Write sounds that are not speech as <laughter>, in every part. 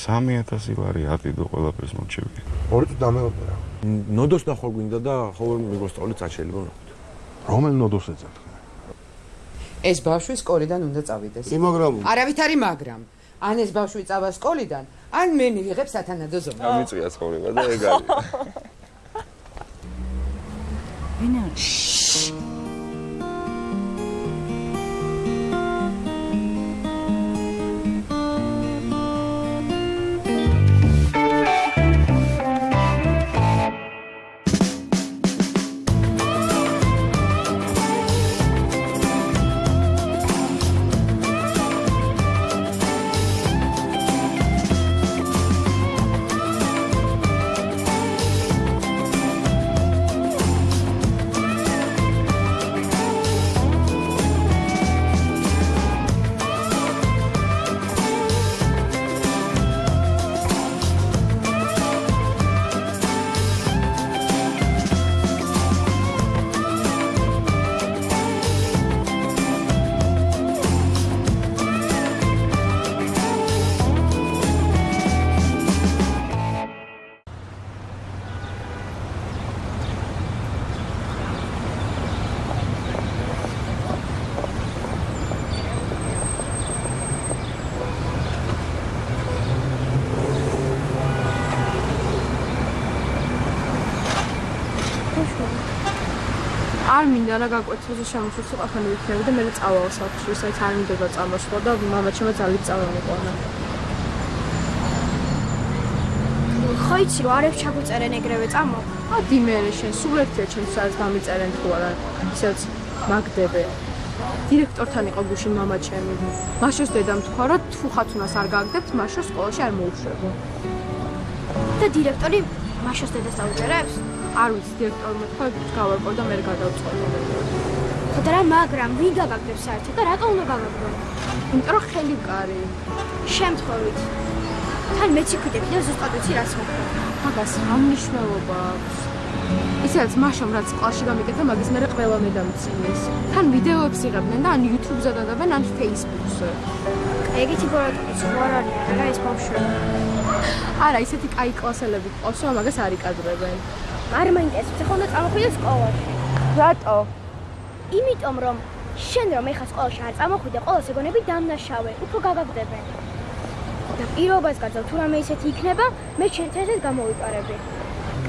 3000 ლარი ატიდო ყველაფერს მოჩები. ორი თუ დამეორდა რა. ნოდოს ნახვა გვინდა და ხოლმე მიგოსწავლეთ საჩელიბო ნახოთ. რომელ ნოდოს ეძახ? ეს ბავშვი სკოლიდან უნდა წავიდეს. კი, მაგრამ არავით არის მაგრამ. ან ეს ბავშვი წავა სკოლიდან, ან მე მივიღებ სათანადო ზომა. ამიწია ცხოვრება და ეგ არის. ვინ არის? არ მინდა რა გაკვეთილზე შემოჩვეცი ყოფილი ვიქნები და მე წავალ სახლში, საით არ მინდა წამოსვლა და მამა ჩემო ძალით წავამიყვანა. ხო იცი რომ არებს ჩაგუწერენ ეგრევე წამო? ადი მე შენ სულ ერთია ჩემს სადაც გამიწერენ თუ არა, ისეც მაგდებე. დირექტორთან იყო გუშინ მამა ჩემი. მაშოს დედამ თქვა რომ თუ ხათუნას არ გაგდებთ, მაშოს სკოლაში არ მოუშვებო. და დირექტორი მაშოს დედას დაუჯერებს? არ ვიცი დირექტორმა თქვა გავარკვევ და მე გადავწყვეტე. ხოდა რა მაგრამ ვინ გაგაგდებს საერთოდ და რატო უნდა გაგაგდო? იმიტომ რომ ხელი კარი. შემთხვევით. თან მეც იკვიდები და ზუსტად ვიცი რაც მოხდა. მაგას რა მნიშვნელობა აქვს? ისედაც მაშომ რაც კლასში გამიკეთა მაგის მერე ყველა მე დამცინის. თან ვიდეოებს იღებდნენ და ან YouTube-ზე დადაბენ, ან Facebook-ზე. ეგეთი ბოროტი სხვა არის რა ეს ბავშვი. არა, ისეთი კაი კლასელები ყავს, რომ მაგას არ იკადრებენ. არ მაინტერესებს ახლა უნდა წამოხვიდე სკოლაში. რატო? იმიტომ რომ შენ რომ ეხა სკოლაში არ წამოხვიდე, ყველა სეგონები დამნაშავე, უფრო გაგაგდებენ. და პირობას გაძალ თუ რამე ისეთი იქნება, მე შენთან ერთად გამოვიყარები.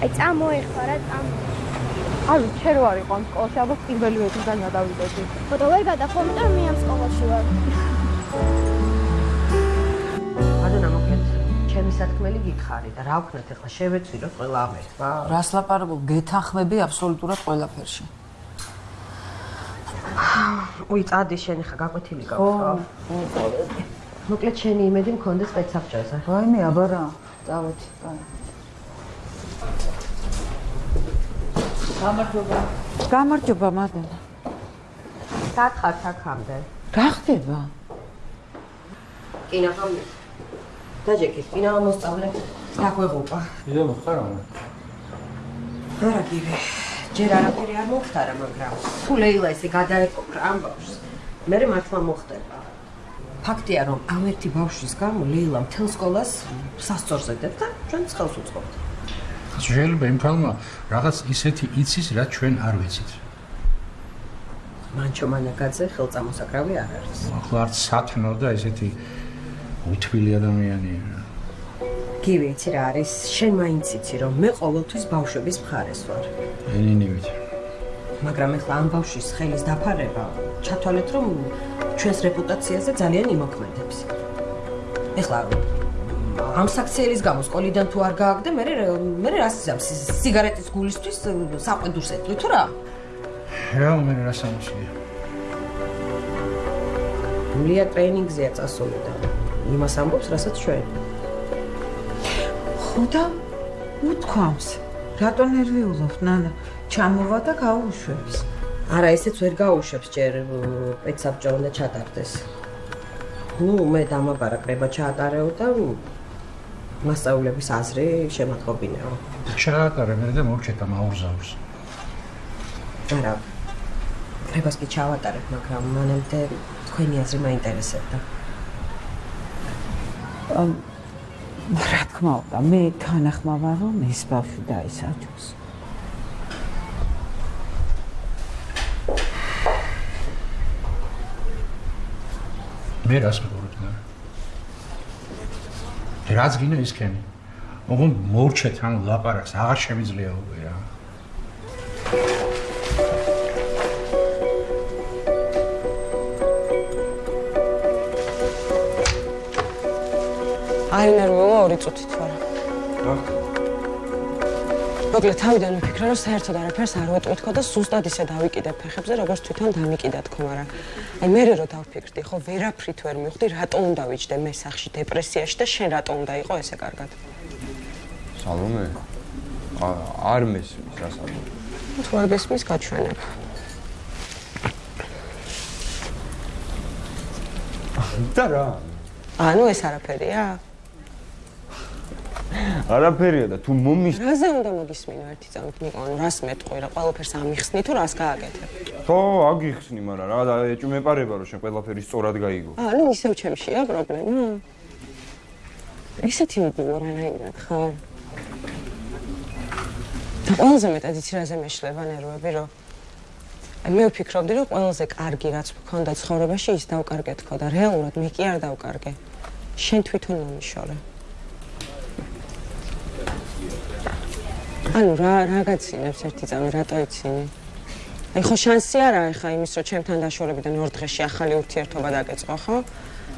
აი წამოეხლა რა წამო. ვიცი, შენ რო არ იყო ამ სკოლაში, ალბათ პირველი ვეციდან გადავიდოდი. ხო და ვერ გადახომ, იმიტომ რომ მე ამ სკოლაში ვარ. სათქმელი გითხარი და რა ვქნათ ახლა შევეცვიროთ ყველა ამ ერთმა რას ლაპარაკობ? გეთანხმები აბსოლუტურად ყველაფერში. უი წადი შენ ხა გაკვეთილი გაქვს ხო მოკლედ შენი იმედი მქონდა სპეცსაბჭოზე ვაიმე აბარა წავედი კაი გამარჯობა. გამარჯობა მადენა სათხარ აქამდე. რა ხდება კინა ხომ დაჯექი კინა მოსწავლე დაგვეღუპა იდე მოხარა არა გივე ჯერ არაფერი არ მოხდარა მაგრამ თუ ლეილა ესე გადაეკოფრა ამ ბავშვს მე მართლა მოხდება. ფაქტია რომ ამ ერთი ბავშვის გამო ლეილა მთელ სკოლას სასწორზე დებდა და ჩვენ ცხელს უწყობთ. შეიძლება იმ ფალმა რაღაც ისეთი იცის რაც ჩვენ არ ვიცით. მანჩო მანაკაძე ხელწამოსაკრავი არ არის. ახლა არც სათნო და ესეთი უთბილი ადამიანია გივი იცი რა არის? შენ მაინც იცი რომ მე ყოველთვის ბავშვების მხარეს ვარ. ენინივით მაგრამ ეხლა ამ ბავშვის ხელის დაფარება ჩათვალეთ რომ ჩვენს რეპუტაციაზე ძალიან იმოქმედებს. ეხლა ამ საქციელის გამო სკოლიდან თუ არ გააგდე მე მე რას იზამს სიგარეტის გულისთვის საყვედურს ეტყვი თუ რა? რა მე რა სამშია გულია ტრეინინგზეა წასული და იმას ამბობს რასაც ჩვენ. ხო და უთქვამს. რატო ნერვიულობ ნანა? ჩამოვა და გაუშვებს. არა ესეც ვერ გაუშვებს ჯერ პეცაბჭო უნდა ჩატარდეს. ну მე დამაბარა კრება ჩაატარეო და მასწავლებლების აზრი შემატყობინეო. ჩაატარე მე და მოვჭეთა მაურზავს არა. კრებას კი ჩავატარებ მაგრამ მანამდე თქვენი აზრი მაინტერესებდა რა თქმა უნდა, მე თანახმა ვარ, რომ ეს ბავშვი დაისაჯოს. მე რას და რაც გინდა ისქენი ოღონ მორჩეთ ან ლაპარაკს აღარ შემიძლია უკვე რა აი ნერვიულა ორი წუთით ვარ რა? მოკლედ თავიდან ვიფიქრე რომ საერთოდ არაფერს არ ვეტყვითქო და ზუსტად ისე დავიკიდე ფეხებზე როგორც თვითონ დამიკიდა თქო მაგრამ აი მე რო დავფიქრდი ხო ვერაფრით ვერ მივხვდი რატო უნდა ვიჯდე მე სახში დეპრესიაში და შენ რატო უნდა იყო ესე კარგად? სალომე არ მესმის რა სალომე თუ არ გესმის გაჩვენებ. და რა? ანუ ეს არაფერია არაფერია და თუ მომის რაზე უნდა მოგისმინო ერთი წამით მიყო რას მეტყვი რა ყველაფერს ამიხსნი თუ რას გააკეთებ? ხო აგიხსნი მაგრამ რა და ეჭვ მეპარება რომ შენ ყველაფერი სწორად გაიგო. ანუ ისევ ჩემშია პრობლემა. ისეთი უგულო რანაირად ხარ და ყველაზე მეტად იცი რაზე მეშლება ნერვები რომ აი მე ვფიქრობდი რომ ყველაზე კარგი რაც მქონდა ცხოვრებაში ის დავკარგე თქო და რეალურად მე კი არ დავკარგე. შენ თვითონ მომიშორე ანუ რა რა გაცინებს ერთი წამი რატო იცინი? აი ხო შანსი არაა ხა იმის რომ ჩემთან დაშორებიდან ორ დღეში ახალი ურთიერთობა დაგეწყო ხო?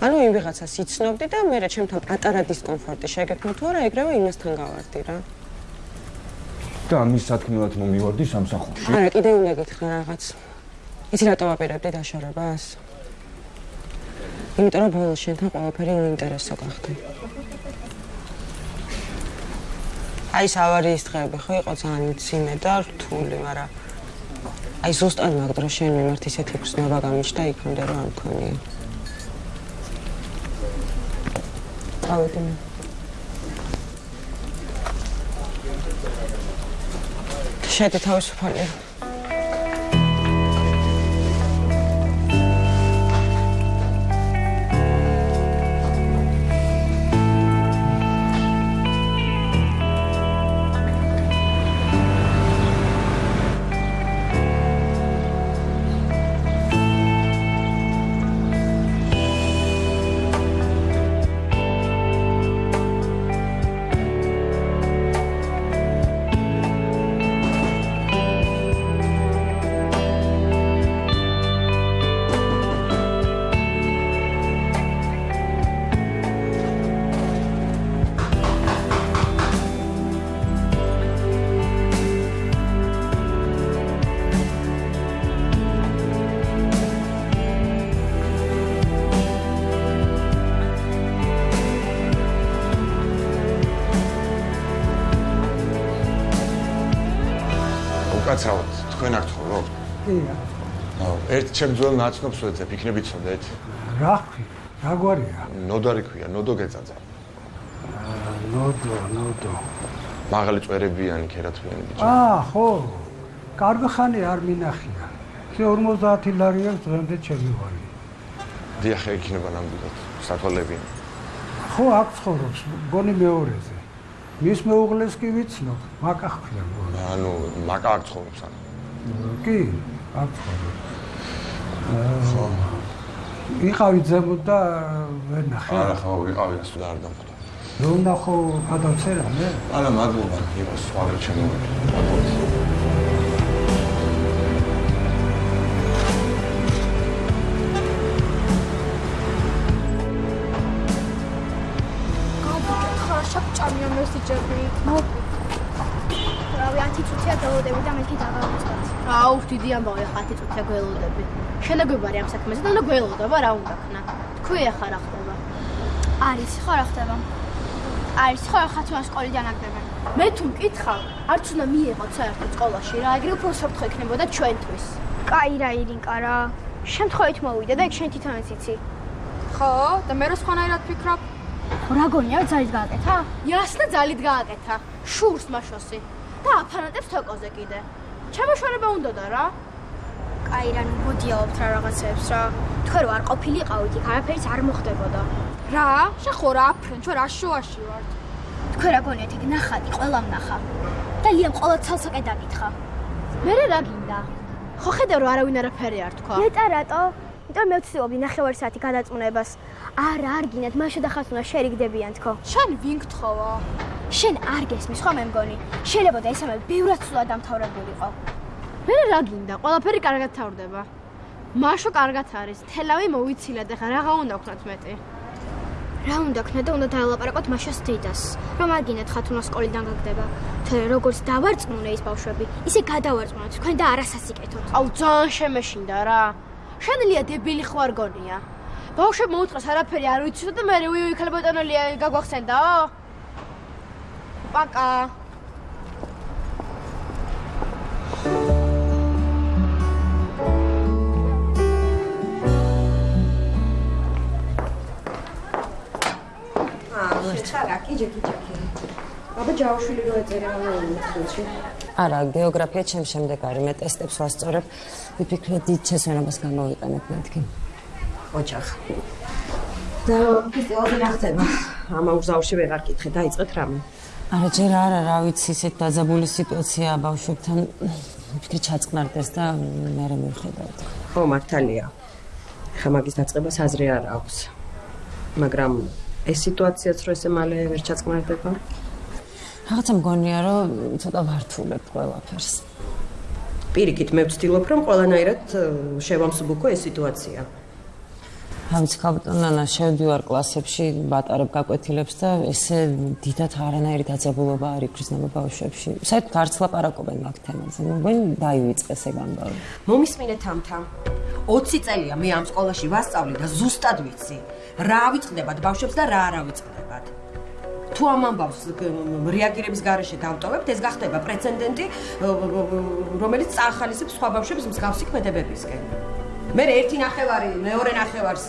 ანუ იმ ვიღაცას იცნობდი და მე რა ჩემთან პატარა დისკომფორტი შეგექმნა თუ არა ეგრევე იმასთან გავარდი რა. და ამის სათქმელად მომივარდი სამსახურში. არა კიდე უნდა გითხრა რაღაც. იცი რატო ვაპირებდი დაშორებას? იმიტომ რომ ბოლოს შენთან ყველაფერი უინტერესო გახდა. აი ეს ავარიის დღეები ხო იყო ძალიან ძიმე და რთული, მაგრამ აი ზუსტად მაგ დროს შენ მიმართ ისეთი გზნობა გამიშდა იქამდე რომ არ მქონია. ავედი მე. შედი თავისუფალი. უკაცრავად თქვენ აქ ცხოვრობ? კი აუ, ერთ ჩემ ძველ ნაცნობს ვეძებ, იქნებით წოდეთ. რა ხი? რა გვარია? ნოდარი ქვია, ნოდო გეწაძა. ნოდო, ნოდო. მაღალი წვერებიანი ქერათმიანი ბიჭი. აა, ხო. კარგი ხანი არ მინახია. შე 50 ლარი აქვს დღემდე ჩემი ვარი. დიახ, იქნება ნამდვილად. სათვალები. ხო, აქ ცხოვრობს, გონი მეორეზე. მის მეუღლეს კი ვიცნობ, მაკა ხქია. ანუ მაკა აქ ცხოვრობს ანუ. კი, აქ ცხოვრობს. ხო. იყავი ზემოთ და ვერ ნახე. არა, ხო, ვიყავი ასე და არ დამხვდა. რომ ნახო გადავწერა მე? არა, მადლობა, იყო სვალი ჩემო. ჩამია მოკლე. რავი 10 წუთია გველოდები და მეთქი დაგავიწყოთ. აუ, დიდი ამბავი, 10 წუთია გველოდები. შენაგებარი ამ საქმეზე და უნდა გველოდობა რა უნდა ხნა. თქვი ახლა რა ხდება? არის ხო რა ხდება? არის ხო ხა თუ სკოლიდან აგდებენ. მე თუ მკითხავ, არც უნდა მიიღოთ საერთოდ სკოლაში რა, ეგრე უფრო საფრთხე ექნებოდა ჩვენთვის. კაი რა ირინკა რა. შემთხვევით მოვიდა და ეგ შენ თვითონაც იცი. ხო, და მე რა სხვანაირად ფიქრობ? რა გონია ძალით გააკეთა? იასნა ძალით გააკეთა. შურს მაშოსი. და აფანატებს თოკოზე კიდე. ჩემოშორება უნდა და რა. კაი რა, მოდიაობთ რა რაღაცებს რა. თქვენ რო არ ყოფილიყავით იქ, არაფერიც არ მოხდებოდა. რა? შენ ხო რა აფრენ, ჩვენ რა შოაში ვართ? თქვენ რა გონიათ იქ ნახატი ყველამ ნახა. და ლიამ ყოლა ცალსაკე დაკითხა. მე რა გინდა? ხო ხედავ რომ არავინ არაფერი არ თქვა. მეტა რატო? იმიტომ მე ვცდილობდი ნახევარი საათი გადაწმუნებას. არა, არ გინდათ, მაშა და ხასუნა შერიგდებიან თქო. შენ ვინ გთხოვა? შენ არ გესმის ხო მე მგონი? შეიძლება და ესამე ბევრად სულად დამთავრებულიყო. მე რა გინდა? ყველაფერი კარგად თავდება. მაშო კარგად არის. თელავი მოვიცილეთ ახლა რაღა უნდა ვქნათ მეტი. რა უნდა ქნა და უნდა დაელაპარაკოთ მაშას დედას. რომ არ გინდათ ხათუნა სკოლიდან გაგდება. თორე როგორც დავარწმუნე ის ბავშვები, ისე გადავარწმუნოთ თქვენ და არასასიკეთოთ. აუ ძალიან შემეშინდა რა. შენელია დებილი ხო არ გონია? ბავშვებმა უთხრას არაფერი არ ვიცოდა და მე ვიუი ქალ ბატონელია გაგვახსენდაო? პაკა აა, ხარ აკი ჯეკი ჯეკი. აბა ჯავშვილი რო ეწერა ამ წელში. არა გეოგრაფია ჩემ შემდეგ არის. მე ტესტებს ვასწორებ. ვიფიქრე დიდ შესვენებას გამოვიყენებ მეთქი. ოჯახ. და რა ხდება ამა უზავში ვეღარ კითხე დაიწყეთ რამე. არა ჯერ არა რა ვიცი ისეთ დაძაბული სიტუაცია ბავშვებთან ვიფიქრე ჩაწყნარდეს და მე რა მივხედავთ. ხო მართალია. ხა მაგის დაწყებას აზრი არ აქვს. მაგრამ ეს სიტუაციაც რო ესე მალე ვერ ჩაწყნარდება? რაღაცა მგონია რომ ცოტა ვართულებ ყველაფერს. პირიქით მე ვცდილობ რომ ყველანაირად შევამსუბუქო ეს სიტუაცია. ამც კაპიტანანა შევდივარ კლასებში, ბატარებ გაკვეთილებს და ესე დიდათ არანაირი დაძაბულობა არ იქრისნება ბავშვებში. საერთოდ არც ლაპარაკობენ მაგ თემაზე. მგონი დაივიწყეს ეგ ამბავი. მომისმინეთ ამთა. 20 წელია მე ამ სკოლაში ვასწავლი და ზუსტად ვიცი. რა ავიწყდებათ ბავშვებს და რა არ ავიწყდებათ. თუ ამ ამბავს რეაგირების garaშე დავტოვებთ, ეს გახდება პრეცედენტი, რომელიც წახალისებს სხვა ბავშვებს მსგავსი ქმედებებისკენ. მე ერთი ნახევარი, მეორე ნახევარს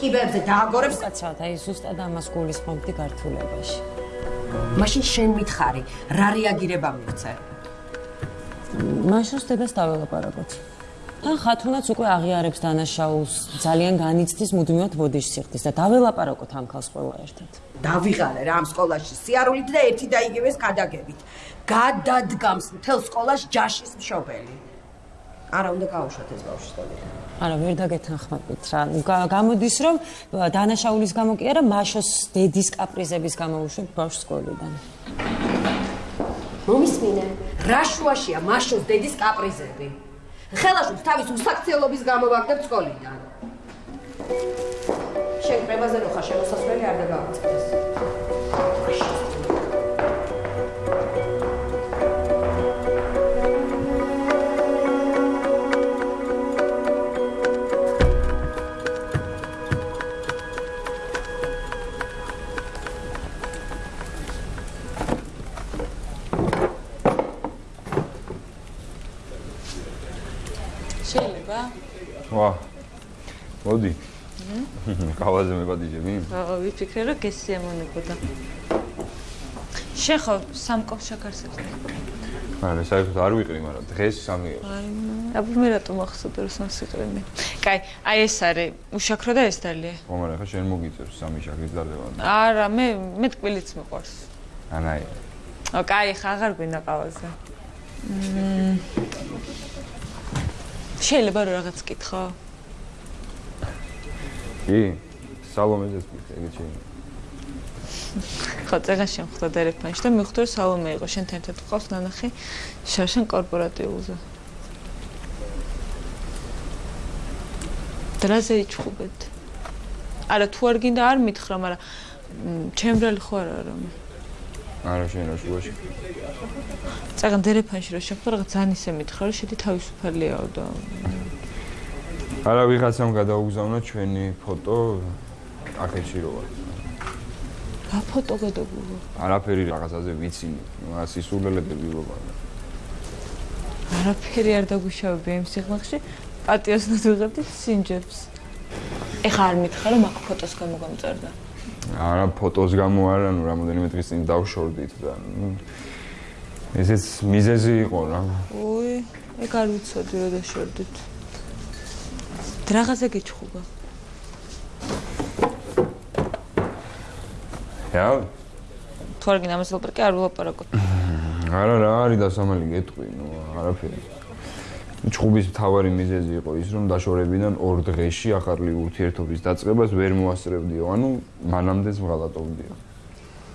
კიბებზე დააგორებს, კაცო, და ის ზუსტად ამას გულისხმობდი გართულებაში. მაშინ შენ მითხარი, რა რეაგირება მიღწე? მაშინ დედას დაველაპარაკოთ. თან ხათუნაც უკვე აღიარებს დანაშაულს, ძალიან განიცდის მუდმივად ბოდიშს სიხდის და დაველაპარაკოთ ამ ქალს ყველა ერთად. დავიღალე რა ამ სკოლაში სიარულით და ერთი და იგივეს გადაგებით. გადადგამს მთელ სკოლას ჯაშის მშობელი. არა უნდა გაუშვათ ეს ბავშვი სკოლიდან. არა, ვერ დაგეთანხმებით რა. გამოდის რომ დანაშაულის გამო კი არა, მაშოს დედის კაპრიზების გამო უშვებ ბავშვს სკოლიდან. მომისმინე, რა შუაშია მაშოს დედის კაპრიზები? ხელაშუს თავის უსაქციელობის გამო ვაგდებ სკოლიდან. შენ პრებაზე რო ხარ შემოსასვლელი არ დაგავიწყდეს. ვიფიქრე რომ გესიამონებოდა შენ ხო სამკობს შაქარსებს. არა საერთოდ არ ვიყრი მაგრამ დღეს სამი აბა მე რატომ ახსოვდა რომ სამს იყრენი. კაი აი ეს არის უშაქრო და ეს დალია. ხო მაგრამ ხა შენ მოგიწევს სამი შაქრის დალევა არა მე მე ტკბილიც მიყვარს ანაი ო კაი ხა აღარ გვინდა ყავაზე. შეიძლება რომ რაღაც კითხო? კი, სალომეზეს კითხე, ეგ შეიძლება. ხო, წეგან შემხვდა დერეფანში და მიხვდა რომ სალომე იყო შენთან ერთად ყავს ნანახი შარშან კორპორატიულზე. დრაზე იჩხუბეთ. არა, თუ არ გინდა არ მითხრა, მაგრამ ჩემბრალი ხო არა რა მე. არა შენ რა შუაში წაგან დერეფანში რა შეხვდა რაღაც ძალიან ისე მითხრა რომ შედი თავისუფალიაო და არა ვიღაცამ გადაუგზავნა ჩვენი ფოტო აქეთში რო ვარ რა ფოტო გადაგუგო არაფერი რაღაცაზე ვიცი რა სისულელები ვიღობა არაფერი არ დაგუშავები იმ სიღმახში პატიოს ნადუღებდი სინჯებს. ეხა არ მითხრა რომ აქ ფოტოს გამოგამწერდა. არა ფოტოს გამო არა ნუ რამოდენიმე დღის წინ დავშორდით და ნუ ესეც მიზეზი იყო რა. ოი ეგ არ ვიცოდი რა დაშორდით რაღაცა გეჩხუბა რა? თუ არ გინდა ამას ლაპარაკი არ ვილაპარაკოთ. <laughs> არა რა არის დასამალი გეტყვი, ნუ არაფერი. ჩხუბის მთავარი მიზეზი იყო ის, რომ დაშორებიდან ორ დღეში ახალი ურთიერთობის დაწყებას ვერ მოასწრებდიო, ანუ მანამდეც მღალატობდიო.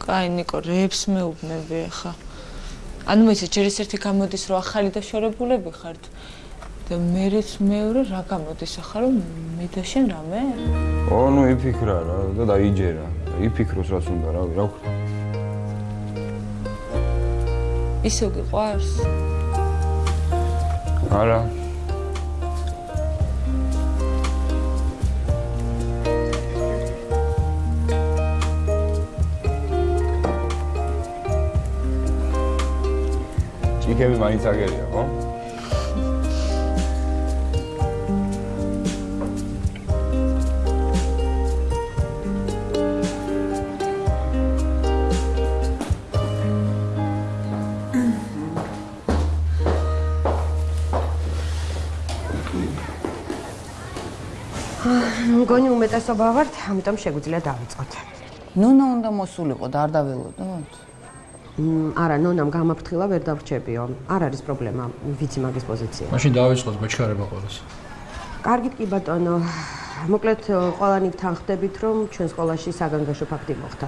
კაი, ნიკო, რეებს მეუბნები ახლა. ანუ მე ჯერ ერთ-ერთი გამოდის, რომ ახალი დაშორებულები ხართ. და მეც მეორე რა გამოდის ახლა, რომ მე და შენ რამე? ო, ნუ იფიქრა რა და დაიჯერა. იფიქროს რაც უნდა, რა, რა ვქნა. ისე გიყვარს? არა. ჭიქები მაინც აგერია, ხო? მგონი უმეტესობა ვართ, ამიტომ შეგვიძლია დავიწყოთ. ნონა უნდა მოსულიყო და არ დაველოდოთ? არა, ნონამ გამაფრთხილა ვერ დავრჩებიო. არ არის პრობლემა, ვიცი მაგის პოზიცია. მაშინ დავიწყოთ ბეჭქარება ყოველს. კარგით კი ბატონო. მოკლედ ყველანი თანხდებით, რომ ჩვენ სკოლაში საგანგაშო ფაქტი მოხდა.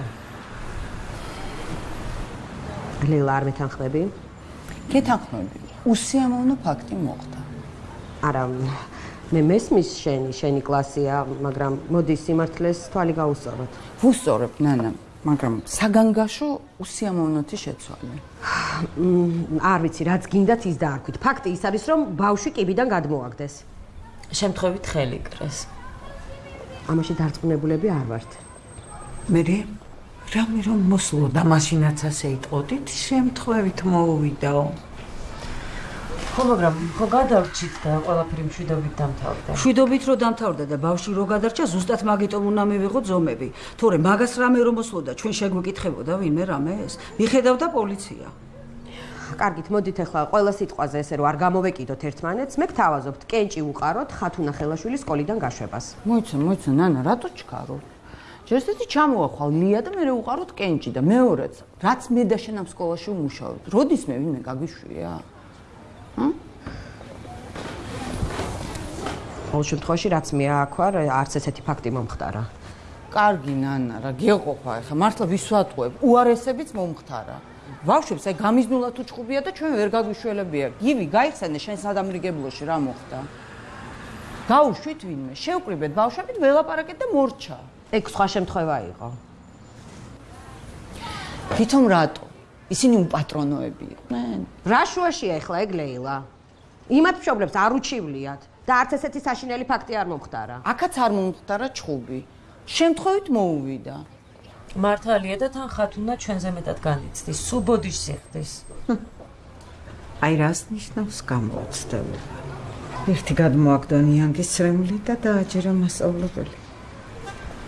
ლელა არ მეთანხმები? გეთანხმები. უსიამოვნო ფაქტი მოხდა. არა, მე მესმის შენი, შენი კლასია, მაგრამ მოდი სიმართლეს თვალი გაუსწოროთ. ვუსწორებ, ნანა, მაგრამ საგანგაშო უსიამოვნოთი შეცვალე. <sighs> არ ვიცი, რაც გინდათ ის დაარქვით. ფაქტი ის არის, რომ ბავშვი კიბიდან გადმოაგდეს. შემთხვევით ხელი კრეს. ამაში დარწმუნებულები არ ვართ. მე რამე რომ მოსულო და მაშინაც ასე იტყოდით, შემთხვევით მოუვიდაო. ხო, მაგრამ ხო გადავრჩით და ყველაფერი მშვიდობით დამთავრდა. მშვიდობით რო დამთავრდა და ბავშვი რო გადარჩა, ზუსტად მაგიტომ უნდა მივიღო ზომები. თორე მაგას რამე რომ მოსულოდა, ჩვენ შეგვეკითხებოდა ვინმე რამეს? მიხედავდა პოლიცია. კარგით, მოდით ახლა ყველა სიტყვაზე ესე რომ არ გამოვეკიდოთ ერთმანეთს, მე გთავაზობთ კენჭი უყაროთ ხათუნა ხელაშვილის სკოლიდან გაშვებას. მოიცა, მოიცა, ნანა, რატო ჩქარო? ჯერსეთი ჩამოახვალ ლია და მე უყაროთ კენჭი და მეორეც, რაც მე და შენ ამ სკოლაში ვმუშაობთ. როდის მე ვინმე გაგიშვია? ყოველ შემთხვევაში რაც მე აქვარ, არც ესეთი ფაქტი მომხდარა. კარგი ნანა, რა გეყოფა ახლა, მართლა ვისვატყუებ, უარესებიც მომხდარა. ბავშვებს აი გამიზნულა თუ ჩხუბია და ჩვენ ვერ გაგვიშველებია. გივი, გაიხსენე შენ სადამრიგებლოში რა მოხდა? გაუშვით ვინმე, შევკრიბეთ ბავშვებით, ველაპარაკეთ და მორჩა. ეგ სხვა შემთხვევა იყო. თვითონ რატო? ისინი უპატრონოები იყვნენ. რა შუაშია ახლა ეგ ლეილა? იმათ მშობლებს არ უჩივლიათ და არც ესეთი საშინელი ფაქტი არ მომხდარა. აქაც არ მომხდარა ჩხუბი. შემთხვევით მოუვიდა. მართალია და თან ხათუნა ჩვენზე მეტად განიცდის. სუბოდიშ სიხდის. აი რას ნიშნავს გამოცდილება? ერთი გადმოაგდონიანგის ცრემლი და დააჯერა მასწავლებელი.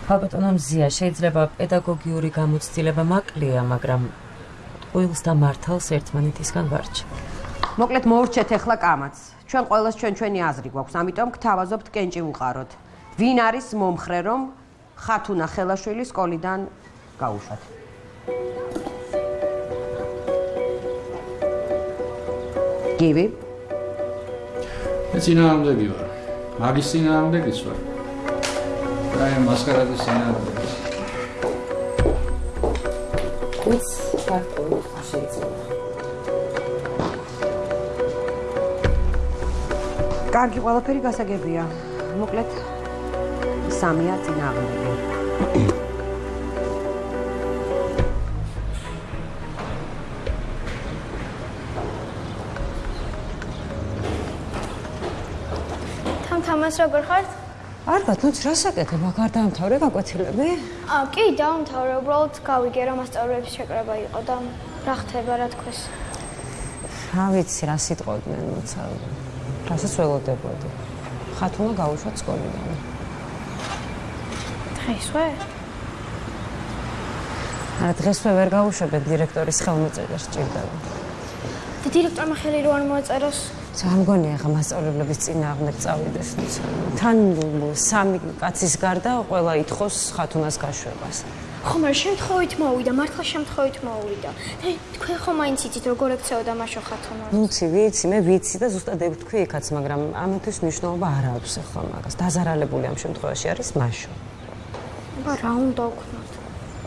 ხალბატონო მზია, შეიძლება პედაგოგიური გამოცდილება მაკლია, მაგრამ ყველს და მართალს ერთმანეთისგან ვარჩევ. მოკლედ მოურჩეთ ახლა კამაც. ჩვენ ყოველს ჩვენ ჩვენი აზრი გვაქვს, ამიტომ გთავაზობთ კენჭი უყაროთ. ვინ არის მომხრე რომ ხათუნა ხელაშვილი სკოლიდან გაუშვათ? გივი? მე წინააღმდეგი ვარ. მაგის წინააღმდეგიც ვარ. აი მასკარადის წინააღმდეგი. ის ფაქტია შეიძლება. კარგი, ყველაფერი გასაგებია. მოკლედ სამია წინააღმდეგი. თამთამას როგორ ხართ? არ ბატონო, რა საკეთებ? აქ არ დაამთავრე გაკვეთილები? აა, კი, დაამთავრე, უბრალოდ გავიგე რა მასწავლებლების შეკრება იყო და რა ხდება, რა თქოს. რა ვიცი, რა სიტყვოდნენ, მოცა. რასაც ველოდებოდი. ხათუნა გაუშვა სკოლიდან. დღესვე? არა, დღესვე ვერ გაუშვებ დირექტორის ხელმოწერა სჭირდება. და დირექტორმა ხელი რო არ მოაწეროს? სამგონია ხა მასწავლებლების წინააღმდეგ წავიდეს. თან სამი კაცის გარდა ყველა ითხოვს ხათუნას გაშვებას. ხომ არ შემთხვევით მოვიდა, მართლა შემთხვევით მოვიდა. და თქვენ ხომ მაინც იცით როგორ ექცეოდა მაშო ხათუნა? ვიცი, ვიცი, მე ვიცი და ზუსტად ეგ თქვი იქაც, მაგრამ ამათვის მნიშვნელობა არ აქვს ახლა მაგას. დაზარალებული ამ შემთხვევაში არის მაშო. აბა რა უნდა ვქნათ?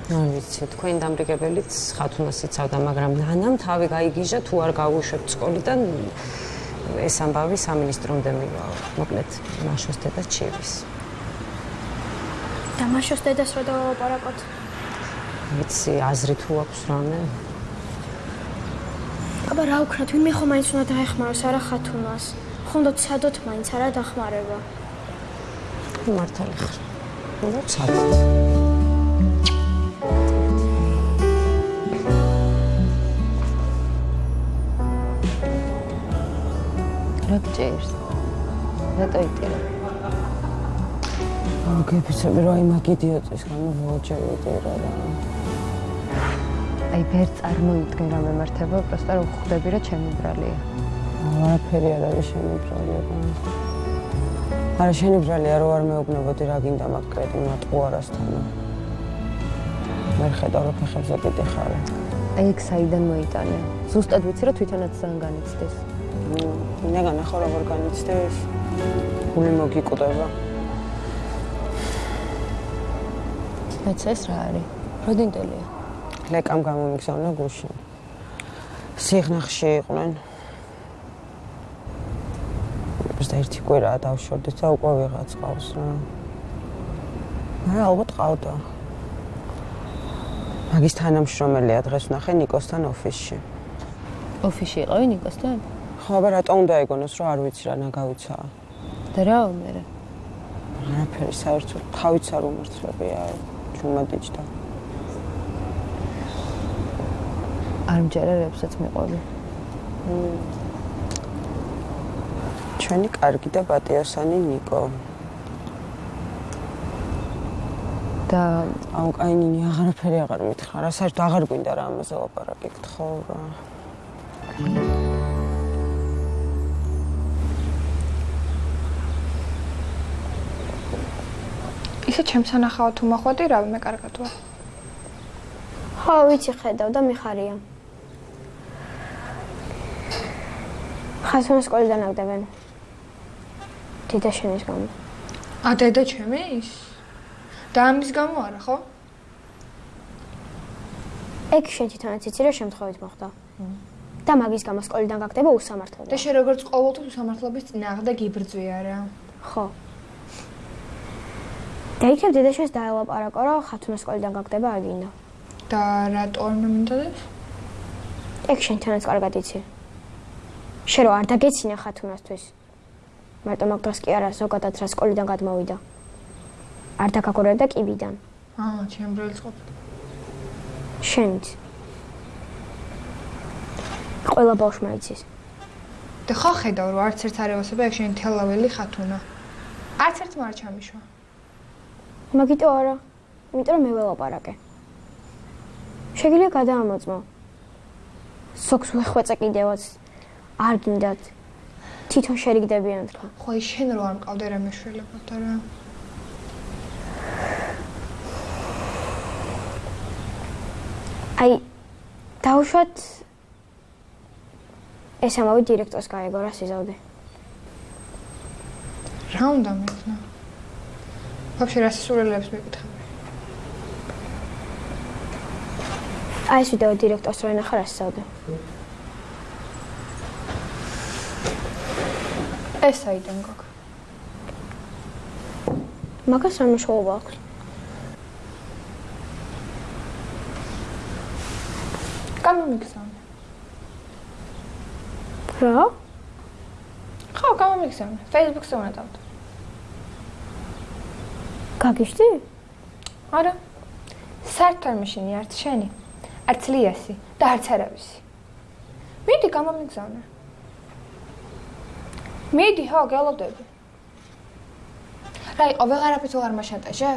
არ ვიცი, თქვენ დამრიგებელიც ხათუნას იცავდა, მაგრამ ნანამ თავი გაიგიჟა თუ არ გავუშვებთ სკოლიდან ეს ამბავი სამინისტრომდე მივა. მოკლედ, მაშოს დედა ჩივის. და მაშოს დედას რა დავაპარაკოთ? ვიცი, აზრი თუ აქვს რამე? აბა რა ვქნათ, ვინმე ხომ მაინც უნდა დაეხმაროს არა ხათუნას. ხონდო ცადოთ მაინც არა დახმარება. მართალი ხარ. უნდა რა გჭირს? რატო იტირა? მოგეფიცები რომ აი მაგ იდიოტის გამო მოაჭერდი რა რა. აი ვერ წარმოიდგე რა მემართება, პროსტა რომ ხვდები რა ჩემი ბრალია. არაფერი არ არის შენი ბრალია. არა შენი ბრალია რო არ მეუბნებოდი რა გინდა მაგ კრეტი მატყუარასთან. მე ხედავ რომ ფეხებზე კიდე ხარ. აი ეგ საიდან მოიტანე? ზუსტად ვიცი რომ თვითონაც ძალიან განიცდის. მინდა განახო როგორ განიცდის. გული მოგიკვდება. მეც ეს რა არის? როდინტელია. ლეკამ გამომიგზავნა გულში. სიღნახში იყვნენ. ეს ერთი კვირა დავშორდით და უკვე ვიღაც ყავს რა. მე ალბათ ყავდა. მაგის თანამშრომელია დღეს ნახე ნიკოსთან ოფისში. ოფისში იყავი ნიკოსთან? აბა რატო უნდა ეგონოს რომ არ ვიცი რა ნაგავიცა. და რა მე? არაფერი საერთოდ თავიც არ უმართლებია. ჩუმადიჭდა. არ მჯერერებსაც მიყვები. ჩვენი კარგი და პატიოსანი ნიკო. და აუ კაინინი აღარაფერი აღარ მითხრა რა საერთოდ აღარ გვინდა რა ამაზე ლაპარაკი გთხოვ რა. ისე ჩემს ანახავ თუ მახვედი რა მე კარგად ვარ. ხო, ვიცი ხედავ და მიხარია. ხასონ სკოლიდან აგდებენ. დედა შენის გამო. ა დედა ჩემის? და ამის გამო არა, ხო? ეგ შენ თვითონაც იცი რა შემთხვევით მოხდა. და მაგის გამო სკოლიდან გაგდება უსამართლობა. და შენ როგორც ყოველთვის უსამართლობის წინააღმდეგ იბრძვია რა. ხო. და იქნებ დედაშენს დაელაპარაკო რა ხათუნა სკოლიდან გაგდება აგინდა. და რატო არ მინდოდებს? ეგ შენ თანაც კარგად იცი. შენ რო არ დაგეცინა ხათუნასთვის. მარტო მაგ დროს კი არა ზოგადად რა სკოლიდან გადმოვიდა. არ დაგაგორებდა კიბიდან. აა, ჩემ ბრელს ყოფ. შენც. ყველა ბავშვმა იცის. და ხო ხედავ რომ არც ერთ არ ევასება ეგ შენ თელაველი ხათუნა. არც ერთმა არ ჩამიშვა. მაგიტო არა. იმიტომ რომ მე ველაპარაკე. შეგიძლია გადაამოწმო. სოქს ვეხვეწე კიდევაც. არ გინდათ. თვითონ შერიგდებიან თქვა. ხო, ის შენ რო არ მყავდე რა მეშველებოდა რა. აი დაუშვათ ეს ამავე დირექტორს გაეგო რა სიზავდე. რა უნდა მეკნა? ვაფშე რა სისულელებს მეკითხები? აი ეს ვიდეო დირექტორს რო ენახა რა სიზავდე. ეს აიდან გოგ. მაგას რა მნიშვნელობა აქვს? გამომიგზავნე. რა? ხო, გამომიგზავნე. Facebook-ზე უნდა დავდო. გაგიშდი? არა. საერთოდ მაშინი არც შენი, არც ლიასი და არც არავისი. მიდი გამომიგზავნე. მიდი, ხო, გელოდები. რა იყო, ვეღარაფერს ვეღარ მაშანტაჟე?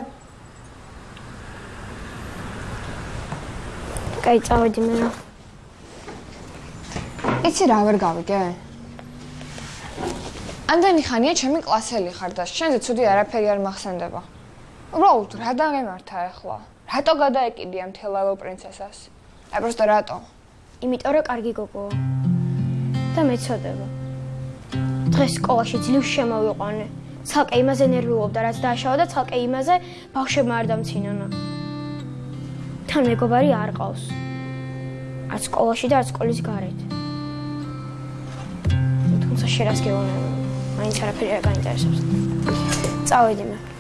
კაი, წავედი მე რა. იცი რა ვერ გავიგე? ამდენი ხანია ჩემი კლასელი ხარ და შენზე ცუდი არაფერი არ მახსენდება. უბრალოდ რა დაგემართა ახლა? რატო გადაეკიდია მთელავო პრინცესას? აი პროსტო რატო? იმიტომ რომ კარგი გოგოა. და მეცოდება. დღეს სკოლაში ძლივ შემოვიყვანე. ცალკე იმაზე ნერვიულობდა, რაც დააშავა და ცალკე იმაზე ბავშვებმა არ დამცინონა. თან მეგობარი არ ყავს. არც სკოლაში და არც სკოლის გარეთ. თუმცა შერას გეუბნები. მაინც არაფერი არ გაინტერესებს. წავედი მე.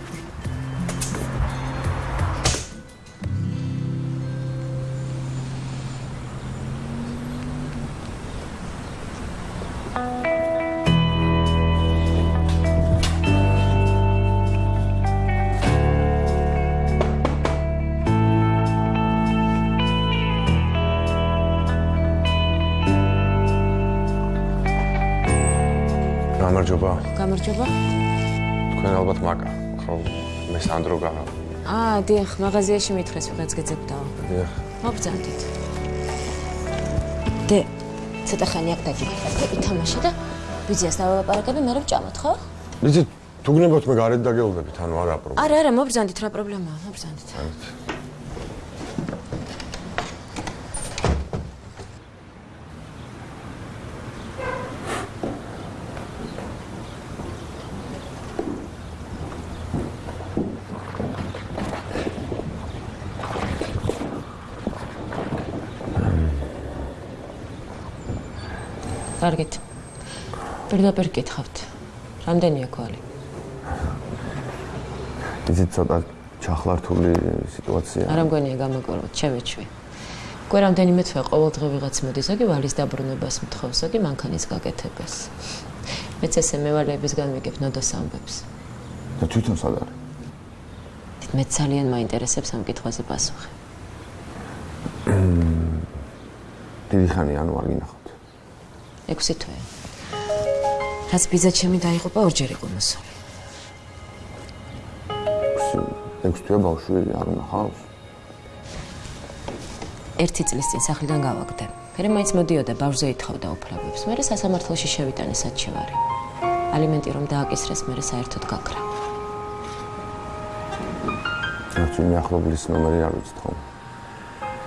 გამარჯობა. თქვენ ალბათ მაკა, ხო? მე სანდრო გაა. აა, დიახ, მაღაზიაში მითხეს ვიღაც გეძებდაო. დიახ. მოგზავნით. დე, ცოტა ხანი აქ დაგიხარ. ითამაშე და ვიზიას დავაპარაკები, მე ვჭამოთ, ხო? იცი, თუ გნებოთ მე გარეთ დაგეულდებით, ანუ არა პრობლემა. არა, არა, მოგზავნით, რა პრობლემაა, მოგზავნით. კარგით. პირდაპირ გითხავთ. რამდენია კვალი? იცი ცოტა ჩახლართული სიტუაცია. არა მგონია გამოგოროთ, ჩემეჩვი. კვე რამდენიმე თვე ყოველდღე ვიღაც მოდის, ზოგი ვალის დაბრუნებას მთხოვს, ზოგი მანქანის გაკეთებას. მეც ესე მევალეებისგან მიგებ ნოდოს ამბებს. და თვითონ სად არის? მე ძალიან მაინტერესებს ამ კითხვაზე პასუხი. დიდი ხანი ანუ არ გინახავ. 6 თვე. რაც ბიძა ჩემი დაიღუპა ორჯერ იყო მოსული. 6 თვე ბავშვი არ ნახავს. ერთი წლის წინ სახლიდან გავაგდე. მე მაინც მოდიოდა ბავშვზე ეთხოვდა უფლებებს. მე სასამართლოში შევიტანე საჩივარი. ალიმენტი რომ დააკისრეს, მე საერთოდ გაქრა. რაც მე ახლობლის ნომერი არ ვიცით ხო?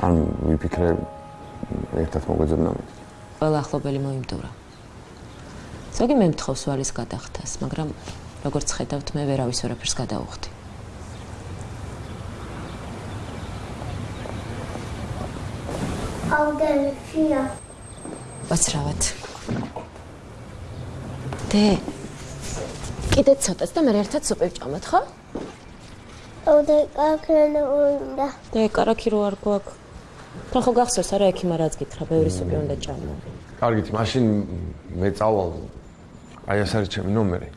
ან ვიფიქრე ერთად მოგვეძებნა მე. ყველა ახლობელი მოიმდურა. ზოგი მე მთხოვს ვალის გადახდას, მაგრამ როგორც ხედავთ, მე ვერავის ორაფერს გადაუხდი. აუდელფია. ვაცრავად. დე. კიდე ცოტას და მე ერთად სუპი ვჭამოთ, ხო? აუდე კარაქირო უნდა. დე კარაქირო არ გვაქვს. თან ხო გახსოვს არა ექიმა რაც გითხრა ბევრი სუპი უნდა ჭამო კარგით მაშინ მე წავალ აი ეს არის ჩემი ნომერი.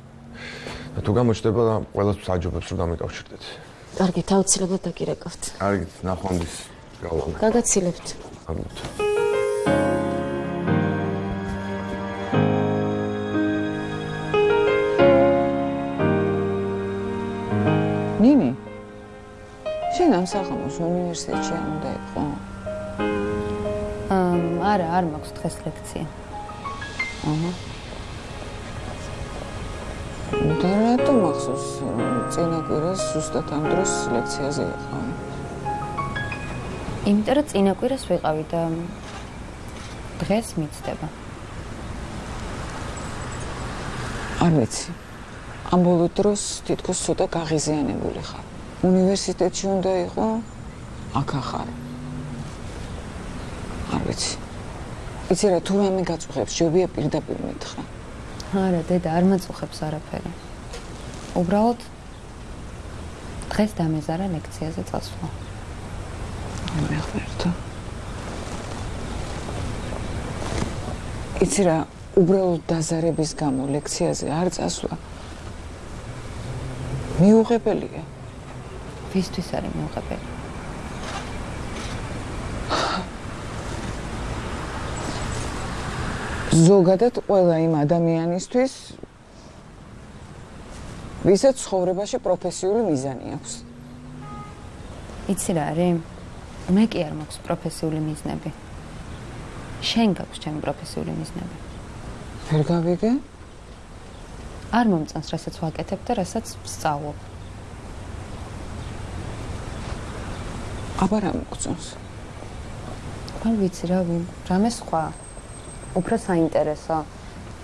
და თუ გამოჩნდება ყველას აჯობებს რომ დამეკავშირდეთ. კარგით აუცილებლად დაგირეკავთ კარგით ნახვამდის გავალ გაგაცილებთ. კარგით ნინი შენ ამ საღამოს უნივერსიტეტში არ უნდა იყო? არა, არ მაქვს დღეს ლექცია. აჰა. და რატო მახსოვს წინა კვირას ზუსტად ამ დროს ლექციაზე იყავი? იმიტომ რომ წინა კვირას ვიყავი და დღეს მიცდება. არ ვიცი. ამ ბოლო დროს თითქოს ცოტა გაღიზიანებული ხარ. უნივერსიტეტში უნდა იყო აქ ახარ. არ ვიცი. იცი რა თუ რამე გაწუხებს, შევია პირდაპირ მითხრა. არა, დედა, არ მაწუხებს არაფერი. უბრალოდ დღეს დამეზარა ლექციაზე წასვლა. მე ხერთა. იცი რა, უბრალოდ დაზარების გამო ლექციაზე არ წასვლა. მიუღებელია. ვისთვის არის მიუღებელი? ზოგადად ყველა იმ ადამიანისთვის ვისაც ცხოვრებაში პროფესიული მიზანი აქვს. იცი რა არის? მე კი არ მაქვს პროფესიული მიზნები. შენ გაქვს ჩემი პროფესიული მიზნები. ვერ გავიგე? არ მომწონს, რასაც ვაკეთებ და რასაც ვსწავლობ. აბა რა მოგწონს? არ ვიცი რა ვინ, რამე სხვა. უფრო საინტერესო,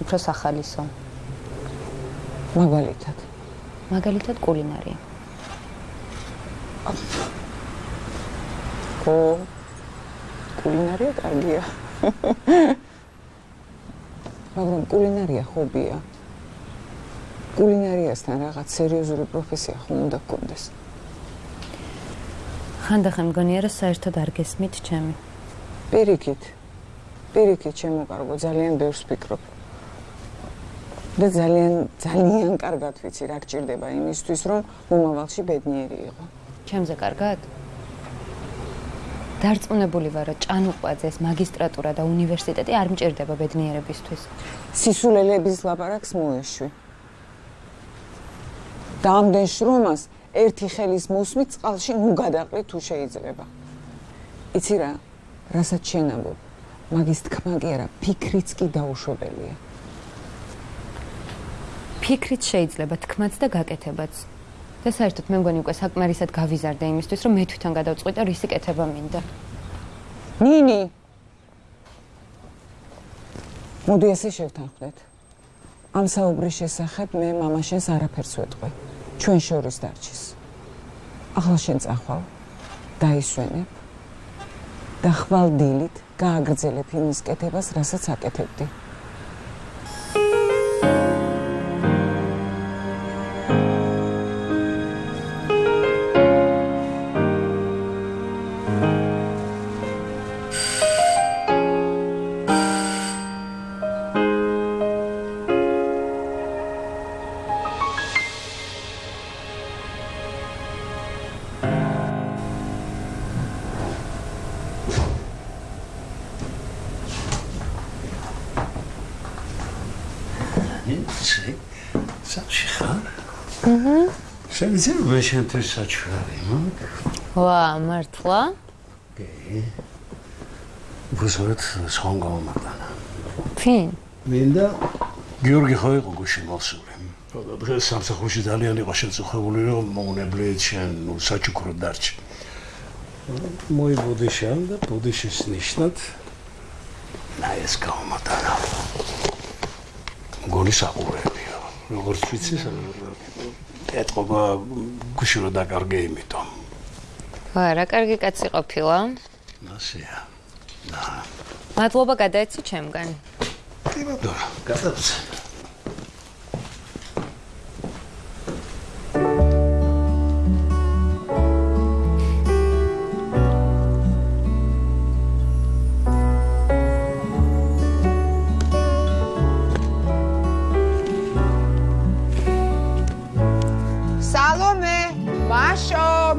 უფრო სახალისო. მაგალითად. მაგალითად კულინარია. ო კულინარია კარგია. <laughs> მაგრამ კულინარია ჰობია. კულინარიასთან რაღაც სერიოზული პროფესია ხომ უნდა გქონდეს. ხანდახან მგონია რომ საერთოდ არ გესმით ჩემი. პირიქით. პირიქით შემოკარგო ძალიან ბევრს ფიქრობ. და ძალიან ძალიან კარგად ვიცი რა გჭირდება იმისთვის რომ მომავალში ბედნიერი იყო. ჩემზე კარგად? დარწმუნებული ვარ რომ ჭანუყვაძეს მაგისტრატურა და უნივერსიტეტი არ მჭირდება ბედნიერებისთვის. სისულელების ლაპარაკს მოეშვი. და ამდენ შრომას ერთი ხელის მოსმით წყალში ნუ გადაყრი თუ შეიძლება. იცი რა? რასაც შენამბობ, მაგის თქმა კი არა, ფიქრიც კი დაუშვებელია. ფიქრიც შეიძლება თქმაც და გაკეთებაც. და საერთოდ მე მგონი უკვე საკმარისად გავიზარდე იმისთვის, რომ მე თვითონ გადავწყვიტე რისი კეთება მინდა. ნინი. მოდი ესე შევთანხმდეთ. ამ საუბრის შესახებ მე მამაშენს არაფერს ვეტყვი. ჩვენ შორის დარჩის. ახლა შენ წახვალ. დაისვენებ. და ხვალ დილით გააგრძელებ იმის კეთებას, რასაც აკეთებდი. იცი საჩი ხარ? აჰა. შეიძლება შენთვის საჩვარი მაგ? ვა, მართლა? კი. ბუზოთ სონგომატანა. ფინ? მინდა გიორგი ხო იყო გუშინ მოსული. და დღეს სამსახურში ძალიან იყო შეწუხებული რომ მოუნებლიეთ შენ ნუ საჩუქრო დარჩი. მოიბოდიშან და ბოდიშის ნიშნად ნაეს გამოტანა. გოლის აყურებია. როგორც ვიცი, ეთყობა გუში რო დაკარგე იმითომ. ვა, რა კარგი კაცი ყოფილა. ნასია. და მადლობა გადაეცი ჩემგან. კი ბატონო, გადაეცი.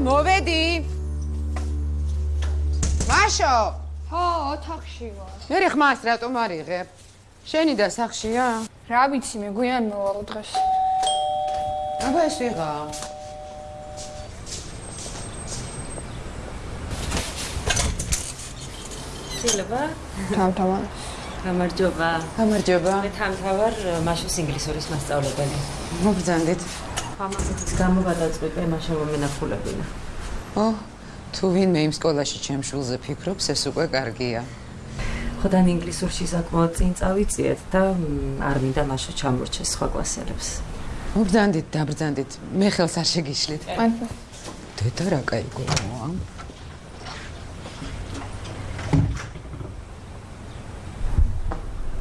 მოვედი. მაშო. ხო, ოთახში ვარ. მე ხმას რატომ არ იღებ? შენი და სახშია? რა ვიცი, მე გვიან მოვალ დღეს. აბა ეს ვიღა. შეიძლება? თავთავა. გამარჯობა. გამარჯობა. მე თავთავარ მაშოს ინგლისურის მასწავლებელი. მოგძანდით. ამასიც გამო გადაწყვიტე მაშა მომენახულებინა. ო, თუ ვინმე იმ სკოლაში ჩემ შულზე ფიქრობს, ეს უკვე კარგია. ხოდან ინგლისურში საკმაოდ წინ წავიწიეთ და მ, არ მინდა მაშა ჩამორჩეს სხვა კლასელებს. მოგძანდით, დაბრძანდით. მე ხელს არ შეგიშლით. დედა რა кай გოა?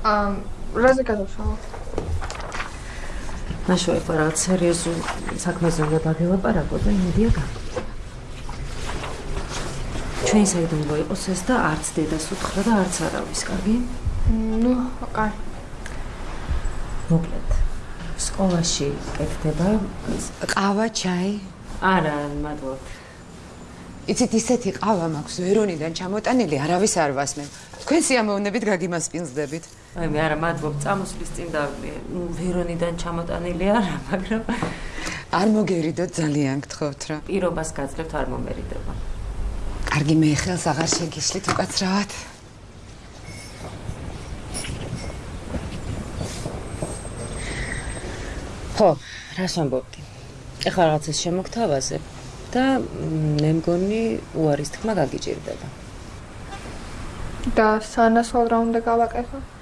ამ რაზე გადავშალო? ეხლა რაღაც სერიოზულ საქმეზე უნდა დაგელაპარაკო და იმედია გა. ჩვენ საერთოდ უნდა იყოს ეს და არც დედას უთხრა და არც არავის, კარგი? ნუ, კაი. მოკლედ. სკოლაში კეთდება ყავა, ჩაი? არა, მადლობთ. იცით ისეთი ყავა მაქვს ვერონიდან ჩამოტანილი, არავის არ ვასმევ. თქვენ სიამოვნებით გაგიმასპინძდებით. აი მე არა მადლობ, წამოსვლის წინ დავი. ნუ ვერონიდან ჩამოტანილი არა, მაგრამ არ მოგერიდოთ ძალიან გთხოვთ რა. პირობას გაძლევთ არ მომერიდება. კარგი მე ხელს აღარ შეგიშლით უკაცრავად. ხო, რას ამბობდი? ეხლა რაღაცას შემოგთავაზე. და მე მგონი უარის თქმა გაგიჭირდება. და სანაცვლოდ რა უნდა გავაკეთო?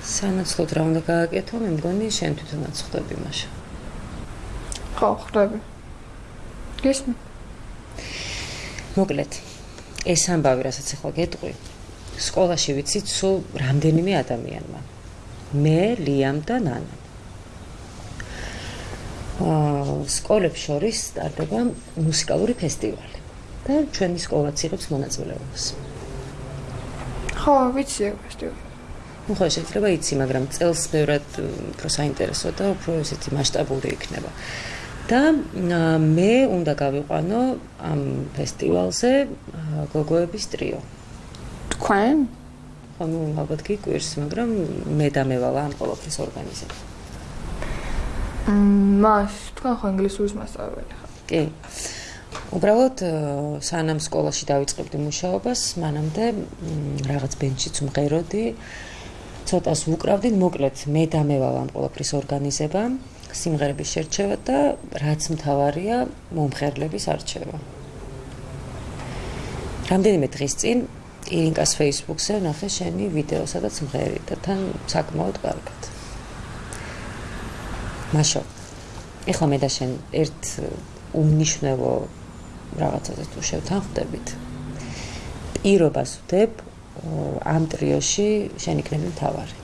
სანაცვლოდ რა უნდა გავაკეთო? მე მგონი შენ თვითონაც ხვდები მაშინ. ხო, ხვდები. გესმი? მოკლედ, ეს ამბავი, რასაც ახლა გეტყვი, სკოლაში ვიცი სულ რამდენიმე ადამიანმა. მე, ლიამ და ნანა. აა, სკოლებს შორის სტარდება მუსიკალური ფესტივალი და ჩვენი სკოლაც იღებს მონაწილეობას. ხო, ვიცი ეს ფესტივალი. ну ხო შეიძლება იცი, მაგრამ წელს ბევრად უფრო საინტერესო და უფრო ესეთი მასშტაბური იქნება. და მე უნდა გავიყვანო ამ ფესტივალზე გოგოების ტრიო. თქვენ? ხო, ну, ალბათ გიკვირს, მაგრამ მე და მე ვალა ამ ყოველთვის ორგანიზებ. მმ, მას, თქვენ ხო ინგლისურის მასწავლებელი ხართ? კი. უბრალოდ სანამ სკოლაში დავიწყებდი მუშაობას, მანამდე რაღაც ბენჩიც უმღეროდი. ცოტას უკრავდი, მოკლედ მე და მე ვალა ამ ყოველთვის ორგანიზება. სიმღერების შერჩევა და რაც მთავარია, მომხერლების არჩევა. რამდენიმე დღის წინ ირინკას Facebook-ზე ნახე შენი ვიდეო, სადაც მღერი და თან საკმაოდ კარგად. მაშო. ეხლა მე და შენ ერთ უმნიშვნელო რაღაცაზე თუ შევთანხმდებით. პირობას ვდებ ამ ტრიოში შენ იქნები მთავარი.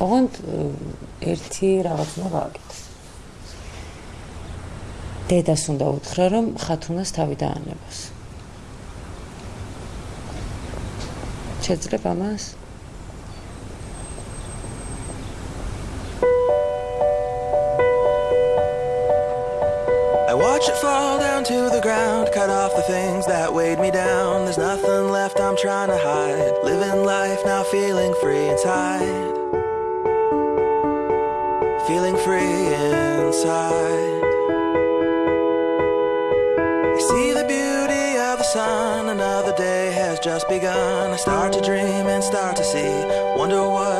ოღონდ ერთი რაღაც უნდა გავაკეთო. დედას უნდა უთხრა, რომ ხათუნას თავი დაანებოს. შეძლებ ამას? To the ground, cut off the things that weighed me down. There's nothing left I'm trying to hide. Living life now, feeling free inside. feeling free inside. I see the beauty of the sun, another day has just begun. I start to dream and start to see, wonder what